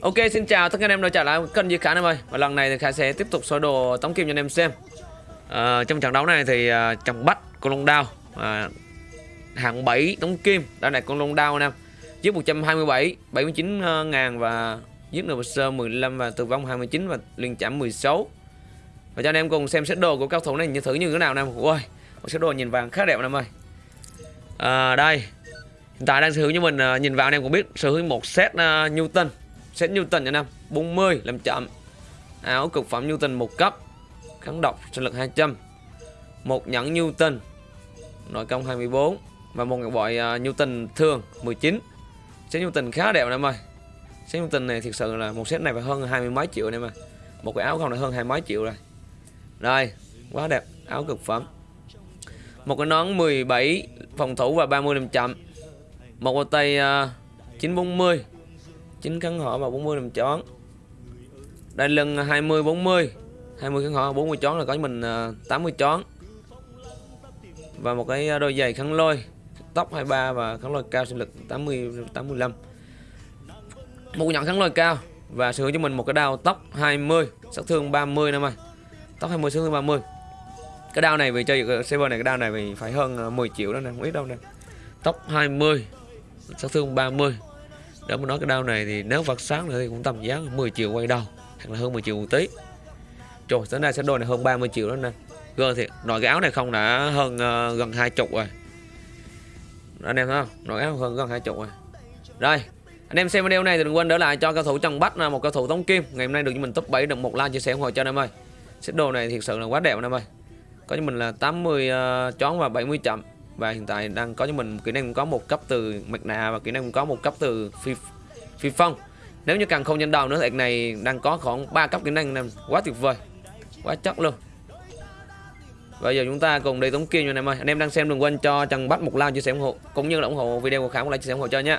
Ok xin chào tất cả anh em đã trở lại. Kênh Duy Khả em ơi. Và lần này thì Khả sẽ tiếp tục soi đồ tống kim cho anh em xem. À, Trong trận đấu này thì ờ, à, chồng bắt con long đao à, Hạng 7 tống kim. Đây này con long đao anh em. Giết 127 79 ngàn và giết nửa sơ 15 và tử vong 29 và liên chạm 16 Và cho anh em cùng xem set đồ của cao thủ này như thử như thế nào anh em. Ôi set đồ nhìn vàng khá đẹp anh em ơi. À, Đây. Hiện tại đang sở hữu như mình à, nhìn vào anh em cũng biết sở hữu một set uh, Newton set Newton nha năm 40 làm chậm. Áo cực phẩm Newton một cấp. Kháng độc sinh lực 200 một nhẫn Newton. Nội công 24 và một ngọc bội uh, Newton thường 19 set Newton khá đẹp em ơi. Set Newton này thực sự là một set này phải hơn hai mươi mấy triệu em ơi. Một cái áo không là hơn hai mấy triệu rồi. Đây quá đẹp. Áo cực phẩm. Một cái nón 17 phòng thủ và 30 làm chậm. Một bao tay à, uh, 940 9 kháng họ và 40 làm chón. Đây lần 20 40 20 kháng họ 40 chón là có mình à, 80 chón. Và một cái đôi giày khăn lôi, tóc 23 và kháng lôi cao sinh lực 80 85 một nhọn kháng lôi cao và sử dụng cho mình một cái đao tóc 20 sát thương 30 năm ơi. Tóc 20 sát thương 30 cái đao này vì chơi server này, cái đao này vì phải hơn à, 10 triệu đó nè, không ít đâu nè. Tóc 20 sát thương 30 đó mà nói cái đao này thì nếu vật sáng nữa thì cũng tầm giá 10 triệu quay đầu hoặc là hơn 10 triệu một tí. Trời sáng nay sẽ đôi này hơn 30 triệu đó nè. Gơ thiệt nội cái áo này không đã hơn uh, gần hai chục rồi. Anh em thấy không? Nội áo hơn gần hai chục rồi. Rồi anh em xem video này thì đừng quên đỡ lại cho cao thủ Trần Bách là một cao thủ tống kim. Ngày hôm nay được cho mình top 7 được một like chia sẻ ủng hộ cho anh em ơi. Set đồ này thiệt sự là quá đẹp anh em ơi. Có cho mình là 80 uh, ờ, chón và 70 chậm và hiện tại đang có cho mình kỹ năng có một cấp từ mặt nạ và kỹ năng có một cấp từ phi phi phong. Nếu như càng không nhân đầu nữa thì này đang có khoảng 3 cấp kỹ năng nên quá tuyệt vời, quá chất luôn. Bây giờ chúng ta cùng đi tống kia như anh em ơi. Anh em đang xem đừng quên cho trần bắt một like, chia sẻ ủng hộ, cũng như là ủng hộ video của khả một like, chia sẻ ủng hộ cho nha